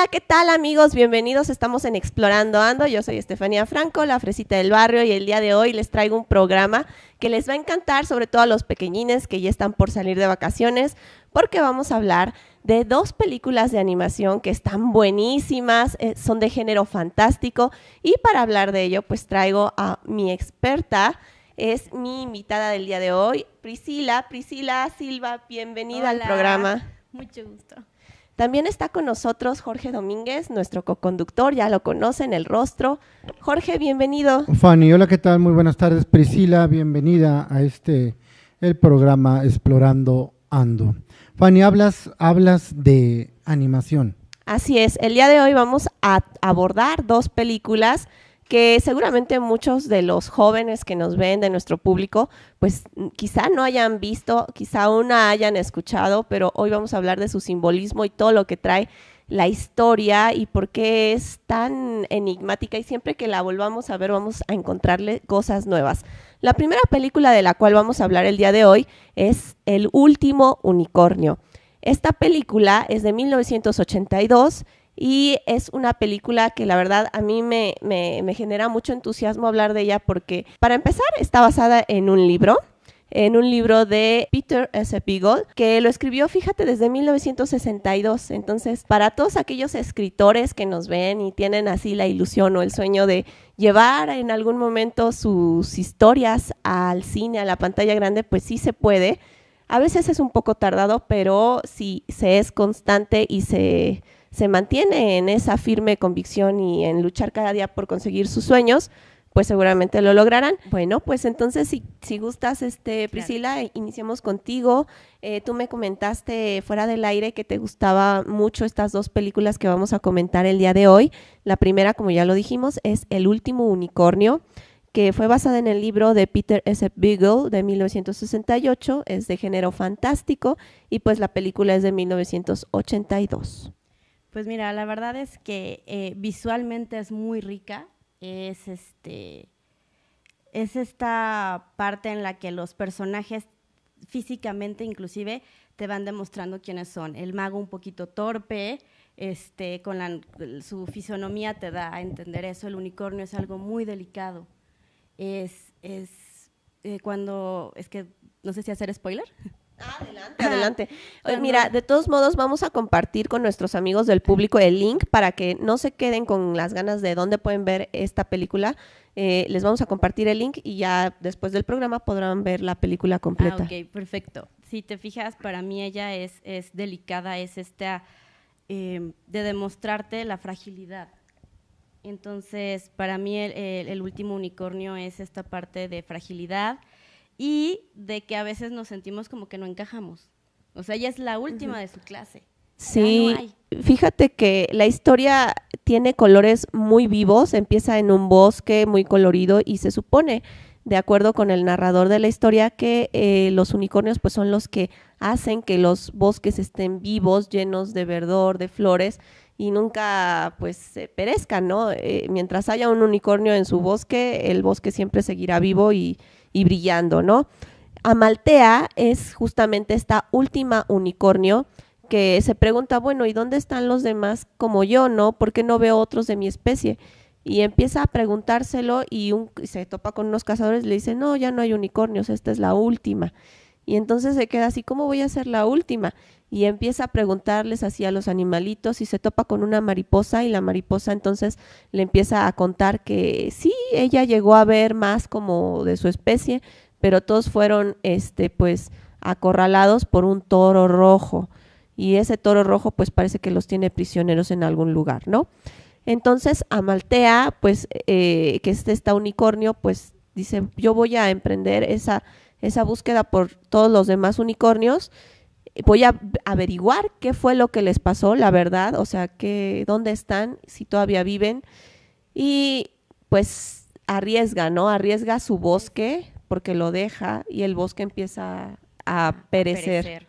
Hola, ¿qué tal amigos? Bienvenidos, estamos en Explorando Ando. Yo soy Estefanía Franco, la fresita del barrio, y el día de hoy les traigo un programa que les va a encantar, sobre todo a los pequeñines que ya están por salir de vacaciones, porque vamos a hablar de dos películas de animación que están buenísimas, eh, son de género fantástico, y para hablar de ello, pues traigo a mi experta, es mi invitada del día de hoy, Priscila. Priscila Silva, bienvenida al programa. Mucho gusto. También está con nosotros Jorge Domínguez, nuestro co-conductor, ya lo conocen, el rostro. Jorge, bienvenido. Fanny, hola, ¿qué tal? Muy buenas tardes. Priscila, bienvenida a este, el programa Explorando Ando. Fanny, hablas, hablas de animación. Así es, el día de hoy vamos a abordar dos películas que seguramente muchos de los jóvenes que nos ven, de nuestro público, pues quizá no hayan visto, quizá una hayan escuchado, pero hoy vamos a hablar de su simbolismo y todo lo que trae la historia y por qué es tan enigmática y siempre que la volvamos a ver vamos a encontrarle cosas nuevas. La primera película de la cual vamos a hablar el día de hoy es El último unicornio. Esta película es de 1982 y es una película que la verdad a mí me, genera mucho entusiasmo hablar de ella porque, para empezar, está basada en un libro en un libro de Peter S. Beagle, que lo escribió, fíjate, desde 1962. Entonces, para todos aquellos escritores que nos ven y tienen así la ilusión o el sueño de llevar en algún momento sus historias al cine, a la pantalla grande, pues sí se puede. A veces es un poco tardado, pero si se es constante y se se mantiene en esa firme convicción y en luchar cada día por conseguir sus sueños, pues seguramente lo lograrán. Bueno, pues entonces si, si gustas, este, Priscila, iniciamos contigo. Eh, tú me comentaste fuera del aire que te gustaba mucho estas dos películas que vamos a comentar el día de hoy. La primera, como ya lo dijimos, es El último unicornio que fue basada en el libro de Peter S. Beagle de 1968, es de género fantástico y pues la película es de 1982. Pues mira, la verdad es que eh, visualmente es muy rica. Es este. Es esta parte en la que los personajes físicamente inclusive te van demostrando quiénes son. El mago un poquito torpe, este, con su fisonomía te da a entender eso. El unicornio es algo muy delicado. Es, es eh, cuando, es que no sé si hacer spoiler. adelante, adelante. mira, de todos modos vamos a compartir con nuestros amigos del público el link para que no se queden con las ganas de dónde pueden ver esta película. Eh, les vamos a compartir el link y ya después del programa podrán ver la película completa. Ah, ok, perfecto. Si te fijas, para mí ella es, es delicada, es esta em, de demostrarte la fragilidad. Entonces, para mí el último unicornio es esta parte de fragilidad, y de que a veces nos sentimos como que no encajamos. O sea, ella es la última de su clase. Sí, fíjate que la historia tiene colores muy vivos, empieza en un bosque muy colorido y se supone, de acuerdo con el narrador de la historia, que eh, los unicornios pues son los que hacen que los bosques estén vivos, llenos de verdor, de flores y nunca pues se perezcan, ¿no? Eh, mientras haya un unicornio en su bosque, el bosque siempre seguirá vivo y, y brillando, ¿no? Amaltea es justamente esta última unicornio que se pregunta, bueno, ¿y dónde están los demás como yo, no? ¿Por qué no veo otros de mi especie? Y empieza a preguntárselo y, un, se topa con unos cazadores y le dice, no, ya no hay unicornios, esta es la última. Y entonces se queda así, ¿cómo voy a ser la última? Y empieza a preguntarles así a los animalitos y se topa con una mariposa y la mariposa entonces le empieza a contar que sí, ella llegó a ver más como de su especie, pero todos fueron, este, pues, acorralados por un toro rojo. Y ese toro rojo pues parece que los tiene prisioneros en algún lugar, ¿no? Entonces Amaltea, pues, eh, que es esta unicornio, pues dice, yo voy a emprender esa esa búsqueda por todos los demás unicornios. Voy a averiguar qué fue lo que les pasó, la verdad, o sea, que, dónde están, si todavía viven. Y pues arriesga, ¿no? Arriesga su bosque porque lo deja y el bosque empieza a perecer.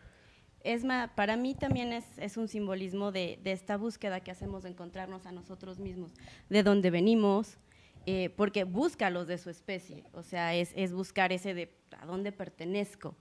Es para mí también es, es un simbolismo de, de, esta búsqueda que hacemos de encontrarnos a nosotros mismos, de dónde venimos, eh, porque busca los de su especie, o sea, es, es, buscar ese de a dónde pertenezco.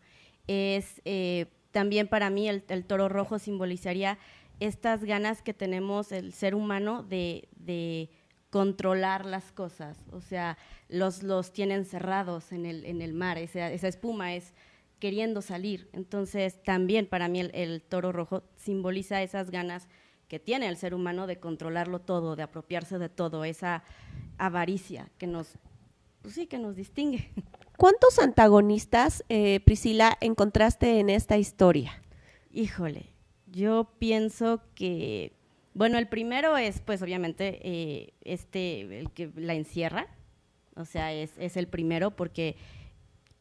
Es eh, también para mí el, toro rojo simbolizaría estas ganas que tenemos el ser humano de, de controlar las cosas, o sea, los, los tienen cerrados en el, en el mar, esa, esa espuma es queriendo salir. Entonces, también para mí el, toro rojo simboliza esas ganas que tiene el ser humano de controlarlo todo, de apropiarse de todo, esa avaricia que nos, pues sí, que nos distingue. ¿Cuántos antagonistas, eh, Priscila, encontraste en esta historia? Híjole, yo pienso que bueno, el primero es, pues, obviamente, eh, este, el que la encierra, o sea, es, es el primero porque...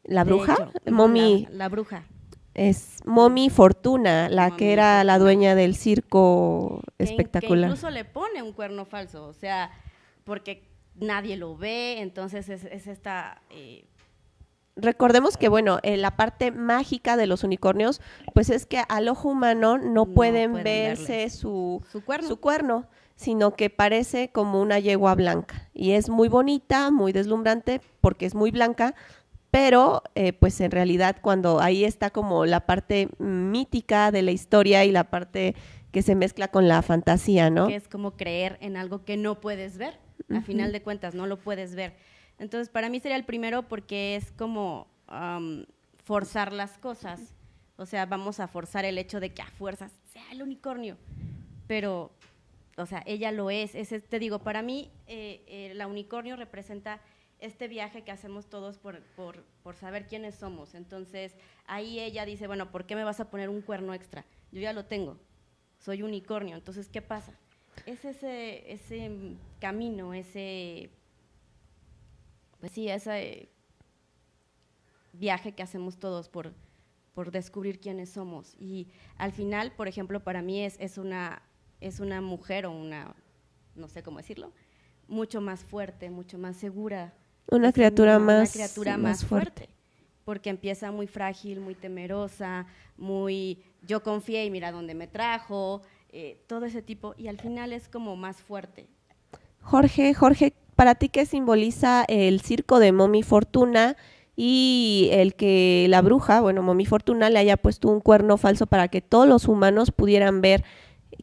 ¿La bruja? Momi. La, bruja. Es Momi Fortuna, la que era la dueña del circo espectacular. Que incluso le pone un cuerno falso, o sea, porque nadie lo ve, entonces es, es esta eh, recordemos que, bueno, eh, la parte mágica de los unicornios, pues es que al ojo humano no, pueden, verse su, cuerno. sino que parece como una yegua blanca. Y es muy bonita, muy deslumbrante, porque es muy blanca, pero eh, pues en realidad cuando ahí está como la parte mítica de la historia y la parte que se mezcla con la fantasía, ¿no? Que es como creer en algo que no puedes ver, a final de cuentas, no lo puedes ver. Entonces, para mí sería el primero porque es como forzar las cosas. O sea, vamos a forzar el hecho de que a fuerzas sea el unicornio. Pero, o sea, ella lo es. Ese, te digo, para mí, eh, eh, la unicornio representa este viaje que hacemos todos por, por, por, saber quiénes somos. Entonces, ahí ella dice, bueno, ¿por qué me vas a poner un cuerno extra? Yo ya lo tengo, soy unicornio. Entonces, ¿qué pasa? Es ese, ese camino, ese pues sí, ese viaje que hacemos todos por, por descubrir quiénes somos. Y al final, por ejemplo, para mí es, es, una, es una mujer o una, no sé cómo decirlo, mucho más fuerte, mucho más segura. Una criatura, más, una criatura más, fuerte. Porque empieza muy frágil, muy temerosa, muy yo confié y mira dónde me trajo, eh, todo ese tipo, y al final es como más fuerte. Jorge, Jorge, ¿Para ti qué simboliza el circo de Momi Fortuna y el que la bruja, bueno, Momi Fortuna le haya puesto un cuerno falso para que todos los humanos pudieran ver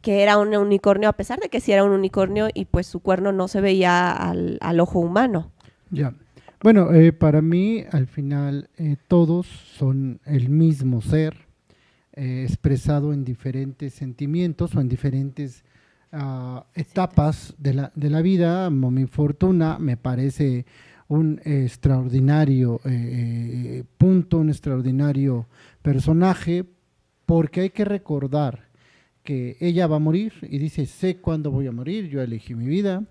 que era un unicornio, a pesar de que sí era un unicornio y pues su cuerno no se veía al, ojo humano? Ya. Bueno, eh, para mí al final eh, todos son el mismo ser eh, expresado en diferentes sentimientos o en diferentes etapas de la, de la vida. Momi Fortuna me parece un extraordinario eh, punto, un extraordinario personaje, porque hay que recordar que ella va a morir y dice, sé cuándo voy a morir, yo elegí mi vida.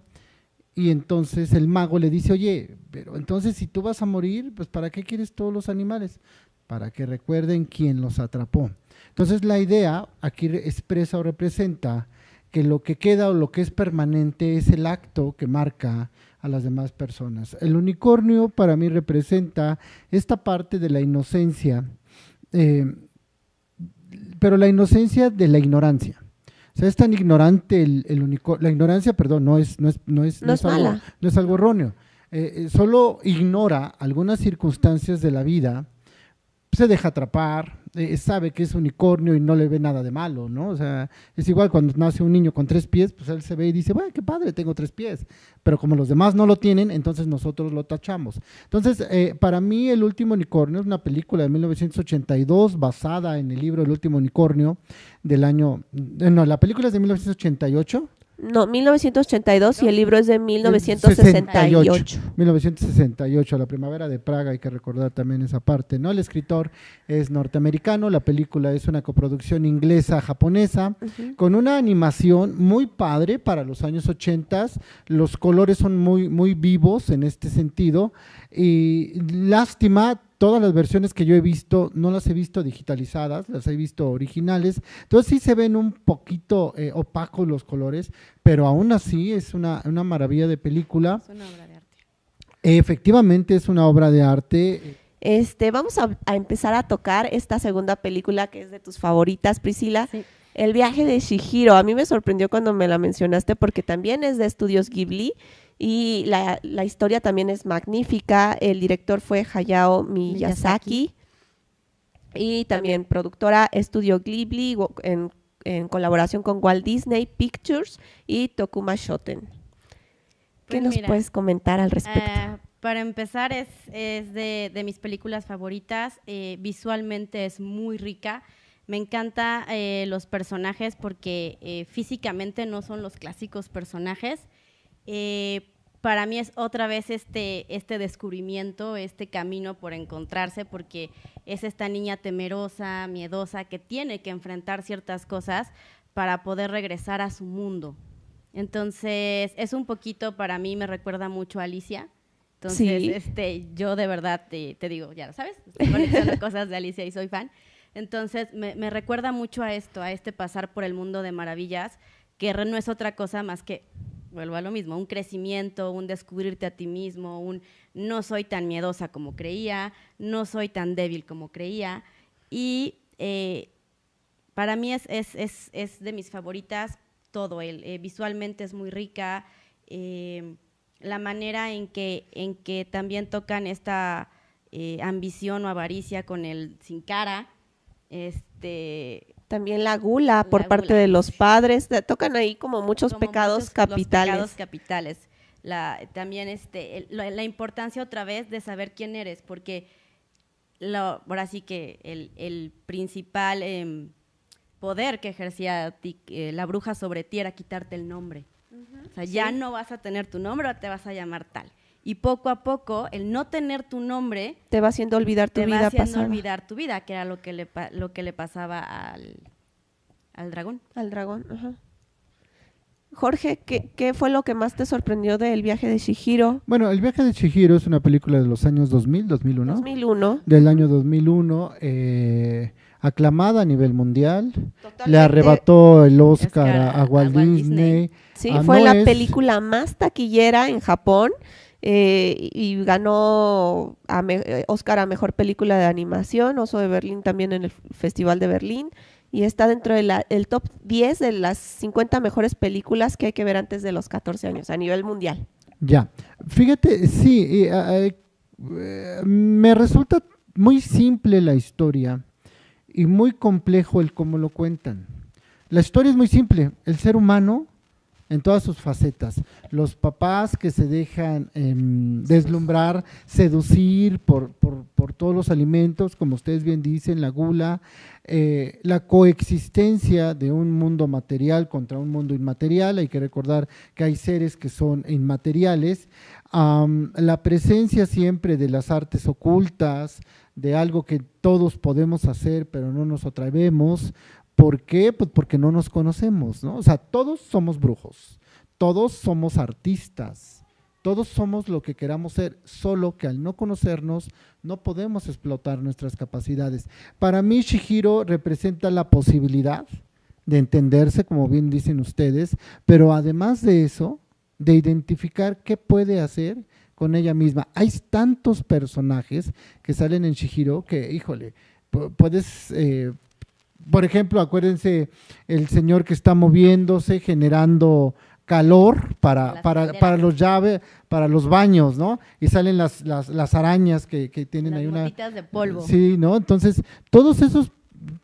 Y entonces el mago le dice, oye, pero entonces si tú vas a morir, pues ¿para qué quieres todos los animales? Para que recuerden quién los atrapó. Entonces la idea aquí expresa o representa que lo que queda o lo que es permanente es el acto que marca a las demás personas. El unicornio para mí representa esta parte de la inocencia, eh, pero la inocencia de la ignorancia. O sea, es tan ignorante el, unicornio, la ignorancia, perdón, no es, no es, no es, no es, algo, no es algo erróneo. Eh, eh, solo ignora algunas circunstancias de la vida, se deja atrapar, eh, sabe que es unicornio y no le ve nada de malo, ¿no? O sea, es igual cuando nace un niño con tres pies, pues él se ve y dice, bueno, qué padre, tengo tres pies. Pero como los demás no lo tienen, entonces nosotros lo tachamos. Entonces, eh, para mí, El último unicornio es una película de 1982 basada en el libro El último unicornio del año, eh, no, la película es de 1988 no, 1982 y el libro es de 1968. 1968, la primavera de Praga, hay que recordar también esa parte, ¿no? El escritor es norteamericano, la película es una coproducción inglesa-japonesa, con una animación muy padre para los años 80, los colores son muy, muy vivos en este sentido, y lástima, todas las versiones que yo he visto, no las he visto digitalizadas, las he visto originales. Entonces sí se ven un poquito eh, opacos los colores, pero aún así es una, maravilla de película. Es una obra de arte. Efectivamente es una obra de arte. Este, vamos a, empezar a tocar esta segunda película que es de tus favoritas, Priscila. El viaje de Shihiro. A mí me sorprendió cuando me la mencionaste porque también es de estudios Ghibli y la, la, historia también es magnífica. El director fue Hayao Miyazaki, y también, productora Estudio Ghibli en, en colaboración con Walt Disney Pictures y Tokuma Shoten. ¿Qué Pues nos mira, puedes comentar al respecto? Ah, para empezar, es, es de, de mis películas favoritas. eh, visualmente es muy rica. Me encanta eh, los personajes porque eh, físicamente no son los clásicos personajes. Eh, para mí es otra vez este, este descubrimiento, este camino por encontrarse, porque es esta niña temerosa, miedosa, que tiene que enfrentar ciertas cosas para poder regresar a su mundo. Entonces, es un poquito, para mí me recuerda mucho a Alicia. Entonces, Sí. este, yo de verdad te, te digo, ya lo sabes, estoy cosas de Alicia y soy fan. Entonces, me, me recuerda mucho a esto, a este pasar por el mundo de maravillas, que no es otra cosa más que, vuelvo a lo mismo, un crecimiento, un descubrirte a ti mismo, un no soy tan miedosa como creía, no soy tan débil como creía. Y eh, para mí es, es, es, es de mis favoritas todo. El, eh, visualmente es muy rica. eh, la manera en que, en que también tocan esta ambición o avaricia con el sin cara. Este, También la gula por La parte gula. de los padres. tocan ahí como muchos como pecados muchos- capitales. Los pecados capitales. La, también este, el- la, la importancia otra vez de saber quién eres, porque lo- ahora sí que el, el principal em, poder que ejercía ti- eh, la bruja sobre ti era quitarte el nombre. O sea, ya no vas a tener tu nombre o te vas a llamar tal. Y poco a poco, el no tener tu nombre Te va haciendo olvidar tu te va vida haciendo pasada. olvidar tu vida, que era lo que le, lo que le pasaba al, al dragón. Al dragón, ajá. Jorge, ¿qué, qué fue lo que más te sorprendió del viaje de Shihiro? Bueno, El viaje de Chihiro es una película de los años 2000, 2001. 2001. Del año 2001, eh, aclamada a nivel mundial. Le Totalmente. arrebató el Oscar Oscar a, a- a Walt a Walt Disney. Disney. Sí, Ah, fue no la es- película más taquillera en Japón eh, y ganó eh, Oscar a Mejor Película de Animación, Oso de Berlín también en el Festival de Berlín y está dentro del top 10 de las 50 mejores películas que hay que ver antes de los 14 años a nivel mundial. Ya, fíjate, sí, eh, me resulta muy simple la historia y muy complejo el cómo lo cuentan. La historia es muy simple, el ser humano en todas sus facetas, los papás que se dejan em, deslumbrar, seducir por, por- por todos los alimentos, como ustedes bien dicen, la gula, eh, la coexistencia de un mundo material contra un mundo inmaterial, hay que recordar que hay seres que son inmateriales, la presencia siempre de las artes ocultas, de algo que todos podemos hacer pero no nos atrevemos, ¿por qué? Pues porque no nos conocemos, ¿no? O sea, todos somos brujos, todos somos artistas, todos somos lo que queramos ser, solo que al no conocernos no podemos explotar nuestras capacidades. Para mí Shihiro representa la posibilidad de entenderse, como bien dicen ustedes, pero además de eso, de identificar qué puede hacer con ella misma. Hay tantos personajes que salen en Shihiro que, híjole, pu- puedes, eh, por ejemplo, acuérdense el señor que está moviéndose, generando calor para, para, para los llaves, para los baños, ¿no? Y salen las, las, las arañas que, que tienen Las ahí una... de polvo. Sí, ¿no? Entonces, todos esos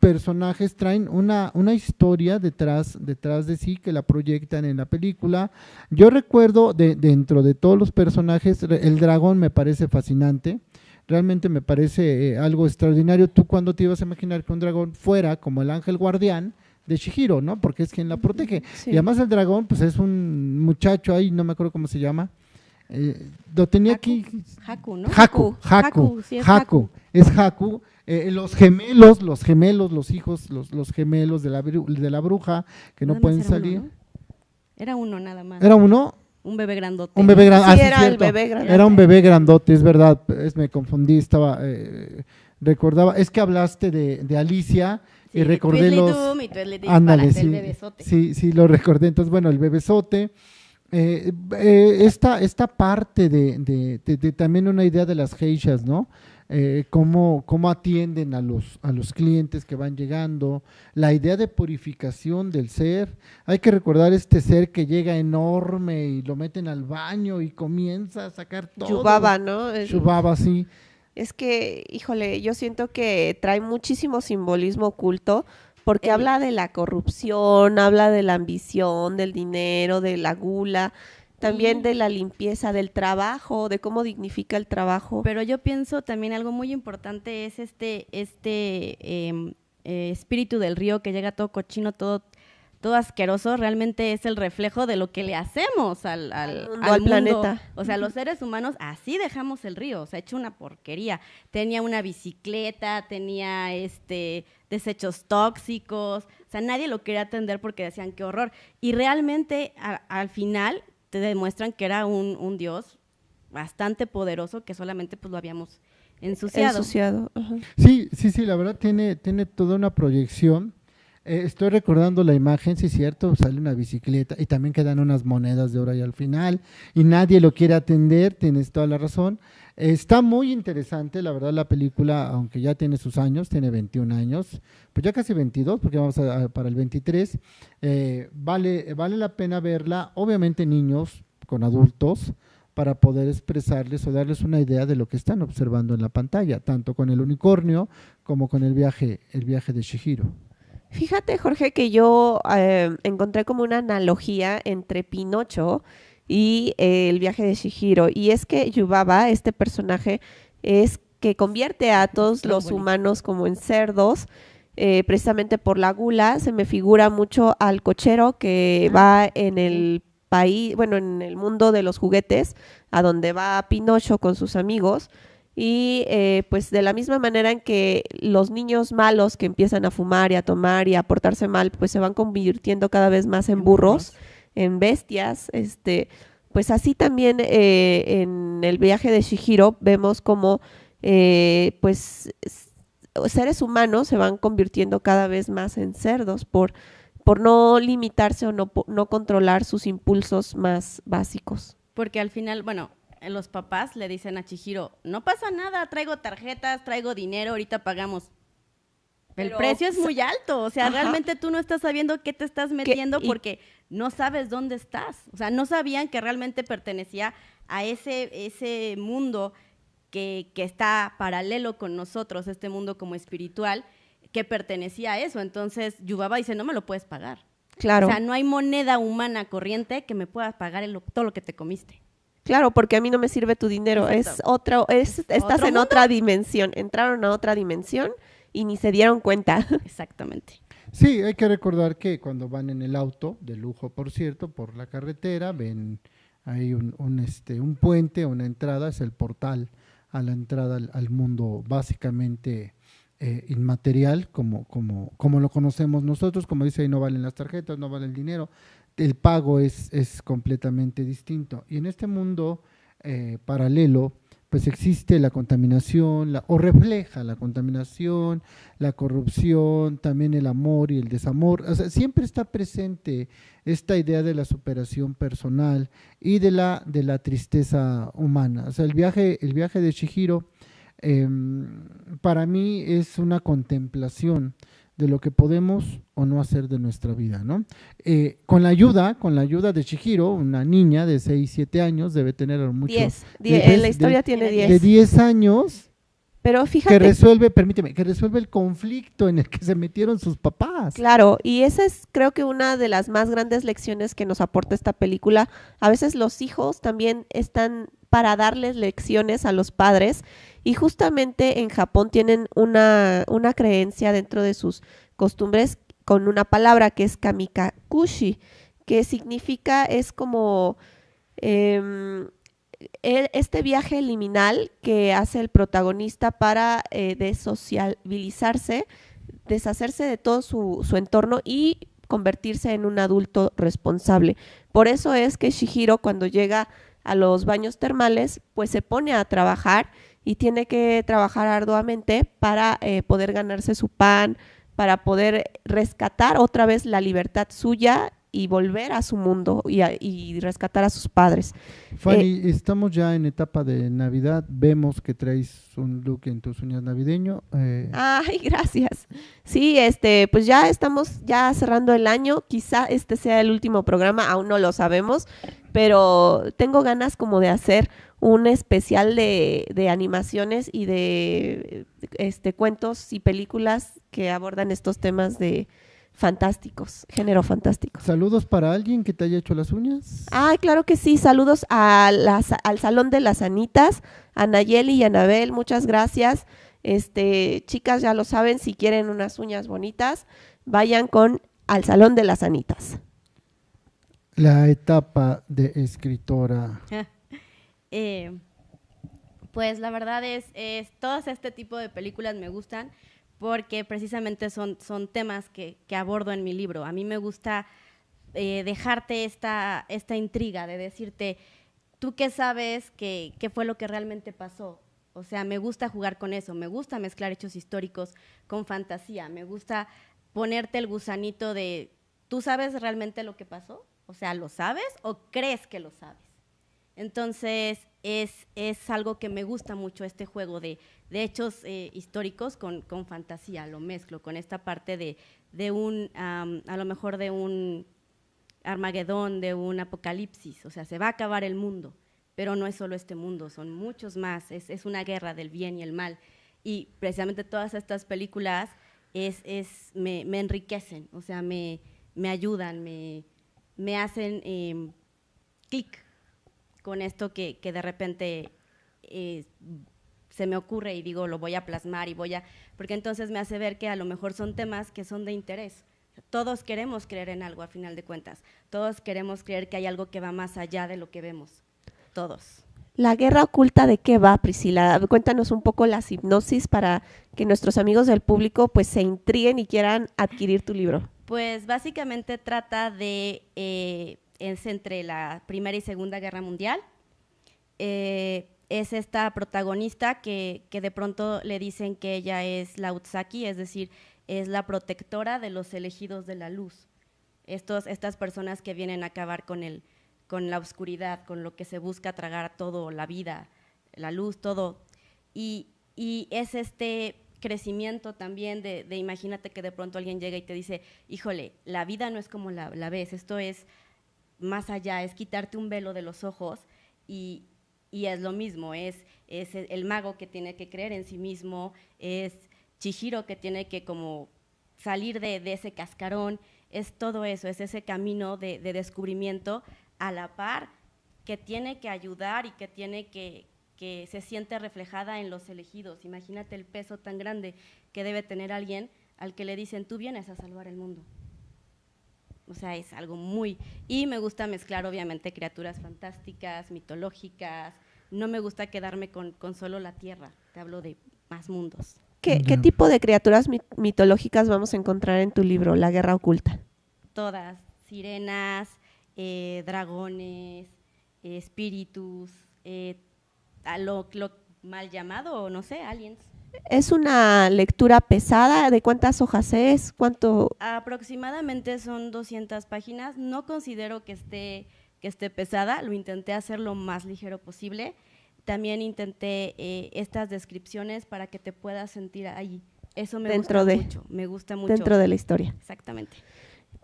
personajes traen una, una historia detrás, detrás de sí que la proyectan en la película. Yo recuerdo de, dentro de todos los personajes, el dragón me parece fascinante. Realmente me parece eh, algo extraordinario. ¿Tú cuando te ibas a imaginar que un dragón fuera como el ángel guardián de Shihiro, ¿no? Porque es quien la protege. Sí. Y además el dragón, pues es un muchacho ahí, no me acuerdo cómo se llama. Eh, lo tenía Haku. aquí. Haku, ¿no? Haku, Haku, Haku, sí, es Haku, Haku. es Haku. Eh, los gemelos, los gemelos, los hijos, los, los gemelos de la, de la bruja que no pueden uno, salir. ¿no? Era uno nada más. Era uno, un bebé grandote. un bebé grande. Sí, ah, sí, era el bebé grandote. Era un bebé grandote, es verdad. Es, me confundí, estaba, eh, recordaba, es que hablaste de, de Alicia Sí, y recordé los... y Ándale, sí, el bebesote. sí, sí, lo recordé. Entonces, bueno, el bebesote. eh, eh, esta, esta parte de, de- de- de también una idea de las geishas, ¿no? Eh, cómo, cómo atienden a los, a los clientes que van llegando, la idea de purificación del ser. Hay que recordar este ser que llega enorme y lo meten al baño y comienza a sacar todo. Yubaba, ¿no? Es- Yubaba, sí. Es que, híjole, yo siento que trae muchísimo simbolismo oculto Porque El- habla de la corrupción, habla de la ambición, del dinero, de la gula, también de la limpieza, del trabajo, de cómo dignifica el trabajo. Pero yo pienso también algo muy importante es este, este em, eh, espíritu del río que llega todo cochino, todo, todo asqueroso, realmente es el reflejo de lo que le hacemos al, al, Al mundo, planeta. O sea, los seres humanos así dejamos el río, o sea, hecho una porquería. Tenía una bicicleta, tenía este desechos tóxicos, o sea, nadie lo quería atender porque decían qué horror. Y realmente a- al final te demuestran que era un, un dios bastante poderoso que solamente pues lo habíamos ensuciado. Ensuciado. ajá. Sí, sí, sí, la verdad tiene, tiene toda una proyección. Eh, estoy recordando la imagen, sí, cierto, sale una bicicleta y también quedan unas monedas de oro ahí al final y nadie lo quiere atender, tienes toda la razón. Está muy interesante, la verdad, la película, aunque ya tiene sus años, tiene 21 años, pues ya casi 22, porque vamos a- para el 23. eh, vale, vale la pena verla, obviamente niños con adultos, para poder expresarles o darles una idea de lo que están observando en la pantalla, tanto con el unicornio como con el viaje, el viaje de Shihiro. Fíjate, Jorge, que yo eh, encontré como una analogía entre Pinocho y eh, el viaje de Shihiro. Y es que Yubaba, este personaje, es que convierte a todos los humanos como en cerdos, eh, precisamente por la gula. Se me figura mucho al cochero que Ah, va en el país, bueno, en el mundo de los juguetes, a donde va Pinocho con sus amigos. Y eh, pues de la misma manera en que los niños malos que empiezan a fumar y a tomar y a portarse mal, pues se van convirtiendo cada vez más en burros, en bestias, este, pues así también eh, en el viaje de Shihiro vemos como eh, pues seres humanos se van convirtiendo cada vez más en cerdos por, por no limitarse o no, no controlar sus impulsos más básicos. Porque al final, bueno, los papás le dicen a Chihiro, no pasa nada, traigo tarjetas, traigo dinero, ahorita pagamos. El precio es muy alto, o sea, Ajá. realmente tú no estás sabiendo qué te estás metiendo porque no sabes dónde estás. O sea, no sabían que realmente pertenecía a ese, ese mundo que, que está paralelo con nosotros, este mundo como espiritual, que pertenecía a eso. Entonces, Yubaba dice, no me lo puedes pagar. Claro. O sea, no hay moneda humana corriente que me pueda pagar el- todo lo que te comiste. Claro, porque a mí no me sirve tu dinero. Es otro, es, estás ¿Otro en mundo? otra dimensión. Entraron a otra dimensión y ni se dieron cuenta. Exactamente. Sí, hay que recordar que cuando van en el auto, de lujo por cierto, por la carretera, ven hay un, un, este, un puente, una entrada, es el portal a la entrada al, al mundo básicamente eh, inmaterial, como, como, como lo conocemos nosotros, como dice ahí, no valen las tarjetas, no vale el dinero, el pago es, es completamente distinto. Y en este mundo eh, paralelo, pues existe la contaminación, o refleja la contaminación, la corrupción, también el amor y el desamor. O sea, siempre está presente esta idea de la superación personal y de la, de la tristeza humana. O sea, el viaje, el viaje de Shihiro em, para mí es una contemplación de lo que podemos o no hacer de nuestra vida, ¿no? Eh, con la ayuda, con la ayuda de Shihiro, una niña de 6, 7 años, debe tener mucho... Diez. de- Die- de- en la historia de- tiene de diez. de 10 años Pero que fíjate, resuelve, permíteme, que resuelve el conflicto en el que se metieron sus papás. claro, y esa es creo que una de las más grandes lecciones que nos aporta esta película. A veces los hijos también están para darles lecciones a los padres y justamente en Japón tienen una, una creencia dentro de sus costumbres con una palabra que es kamikakushi, que significa, es como em, e- este viaje liminal que hace el protagonista para eh, desociabilizarse, deshacerse de todo su, su entorno y convertirse en un adulto responsable. Por eso es que Shihiro cuando llega a los baños termales, pues se pone a trabajar y tiene que trabajar arduamente para eh, poder ganarse su pan, para poder rescatar otra vez la libertad suya y volver a su mundo y, a- y rescatar a sus padres. Fanny, estamos ya en etapa de Navidad. Vemos que traes un look en tus uñas navideño. eh, Ay, gracias. Sí, este, pues ya estamos ya cerrando el año. Quizá este sea el último programa, aún no lo sabemos, pero tengo ganas como de hacer un especial de, de animaciones y de este cuentos y películas que abordan estos temas de fantásticos, género fantástico. ¿Saludos para alguien que te haya hecho las uñas? Ay, claro que sí. Saludos a las- al Salón de las Anitas, a Nayeli y Anabel, muchas gracias. Este, chicas, ya lo saben, si quieren unas uñas bonitas, vayan con al Salón de las Anitas. La etapa de escritora. Eh, pues la verdad es, es, todos este tipo de películas me gustan porque precisamente son, son temas que, que abordo en mi libro. A mí me gusta eh, dejarte esta, esta intriga de decirte, ¿tú qué sabes que, qué fue lo que realmente pasó? O sea, me gusta jugar con eso, me gusta mezclar hechos históricos con fantasía, me gusta ponerte el gusanito de, ¿tú sabes realmente lo que pasó? O sea, ¿lo sabes o crees que lo sabes? Entonces, es, es algo que me gusta mucho este juego de, hechos eh, históricos con, fantasía, lo mezclo con esta parte de, un, am, a lo mejor de un Armagedón, de un apocalipsis, o sea, se va a acabar el mundo, pero no es solo este mundo, son muchos más, es, es una guerra del bien y el mal. Y precisamente todas estas películas es, es, me, me enriquecen, o sea, me, me ayudan, me, me hacen eh, clic con esto que, que de repente eh, se me ocurre y digo, lo voy a plasmar y voy a, porque entonces me hace ver que a lo mejor son temas que son de interés. Todos queremos creer en algo a final de cuentas, todos queremos creer que hay algo que va más allá de lo que vemos, todos. La guerra oculta de qué va, Priscila? Cuéntanos un poco la hipnosis para que nuestros amigos del público pues se intriguen y quieran adquirir tu libro. Pues básicamente trata de, eh, es entre la Primera y Segunda Guerra Mundial. Eh, es esta protagonista que, que, de pronto le dicen que ella es la Utsaki, es decir, es la protectora de los elegidos de la luz. Estos, estas personas que vienen a acabar con, el, con la oscuridad, con lo que se busca tragar todo, la vida, la luz, todo. Y, y es este crecimiento también de, de, imagínate que de pronto alguien llega y te dice, híjole, la vida no es como la, la ves, esto es más allá, es quitarte un velo de los ojos y, y es lo mismo, es, es, el mago que tiene que creer en sí mismo, es Chihiro que tiene que como salir de, de ese cascarón, es todo eso, es ese camino de, de, descubrimiento a la par que tiene que ayudar y que tiene que, que se siente reflejada en los elegidos. Imagínate el peso tan grande que debe tener alguien al que le dicen, tú vienes a salvar el mundo. O sea, es algo muy... Y me gusta mezclar, obviamente, criaturas fantásticas, mitológicas. No me gusta quedarme con, con solo la tierra. Te hablo de más mundos. ¿Qué, ¿Qué, tipo de criaturas mitológicas vamos a encontrar en tu libro, La Guerra Oculta? Todas. Sirenas, eh, dragones, eh, espíritus, eh, lo, lo mal llamado, no sé, aliens. ¿Es una lectura pesada? ¿De cuántas hojas es? ¿Cuánto? Aproximadamente son 200 páginas. No considero que esté, que esté pesada, lo intenté hacer lo más ligero posible. También intenté eh, estas descripciones para que te puedas sentir ahí. Eso me dentro gusta de, mucho, me gusta mucho. Dentro de la historia. Exactamente.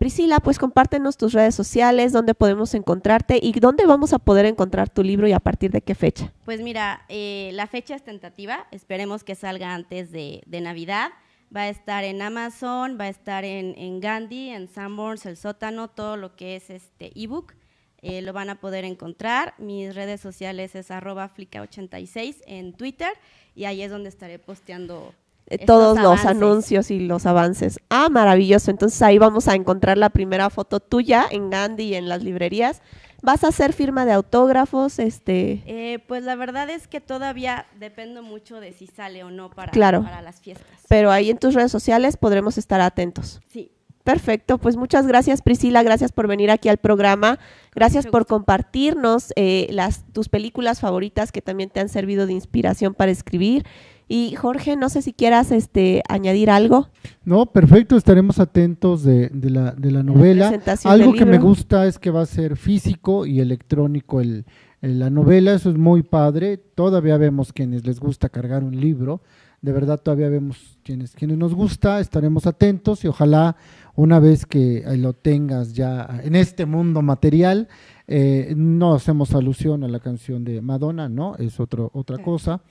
Priscila, pues compártenos tus redes sociales, dónde podemos encontrarte y dónde vamos a poder encontrar tu libro y a partir de qué fecha. Pues mira, eh, la fecha es tentativa, esperemos que salga antes de, Navidad. Va a estar en Amazon, va a estar en, en Gandhi, en Sanborns, El Sótano, todo lo que es este ebook. Eh, lo van a poder encontrar. Mis redes sociales es arroba flica86 en Twitter y ahí es donde estaré posteando todos los anuncios y los avances. Ah, maravilloso. Entonces ahí vamos a encontrar la primera foto tuya en Gandhi y en las librerías. ¿Vas a hacer firma de autógrafos? Este... Eh, pues la verdad es que todavía dependo mucho de si sale o no para, claro. para las fiestas. Pero ahí en tus redes sociales podremos estar atentos. Sí. Perfecto, pues muchas gracias Priscila, gracias por venir aquí al programa, gracias por compartirnos eh, las, tus películas favoritas que también te han servido de inspiración para escribir Y Jorge, no sé si quieras este, añadir algo. No, perfecto, estaremos atentos de, de la, de la novela. Algo que me gusta es que va a ser físico y electrónico el, el- la novela, eso es muy padre. Todavía vemos quienes les gusta cargar un libro, de verdad todavía vemos quienes, quienes nos gusta, estaremos atentos y ojalá una vez que eh, lo tengas ya en este mundo material, eh, no hacemos alusión a la canción de Madonna, ¿no? Es otro, otra cosa.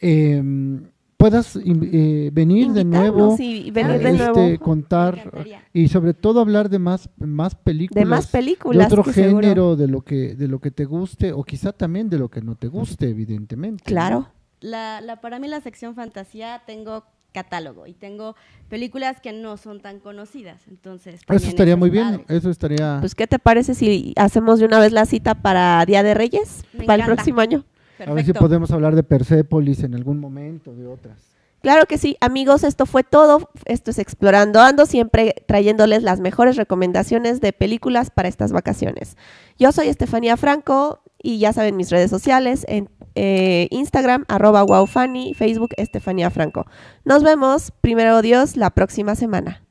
Eh, puedas eh, venir de nuevo, y venir de este, nuevo contar y sobre todo hablar de más, más películas de más de películas. otro que seguro- género, de lo que de lo que te guste o quizá también de lo que no te guste, evidentemente. ¿no? Claro. La, la- para mí la sección fantasía tengo catálogo y tengo películas que no son tan conocidas, entonces Eso estaría es muy bien, eso estaría Pues, ¿qué te parece si hacemos de una vez la cita para Día de Reyes? Me para el próximo año. A ver si podemos hablar de Persepolis en algún momento, de otras. Claro que sí, amigos, esto fue todo. Esto es Explorando Ando, siempre trayéndoles las mejores recomendaciones de películas para estas vacaciones. Yo soy Estefanía Franco y ya saben mis redes sociales en eh, Instagram, arroba wowfunny, Facebook Estefanía Franco. Nos vemos, primero Dios, la próxima semana.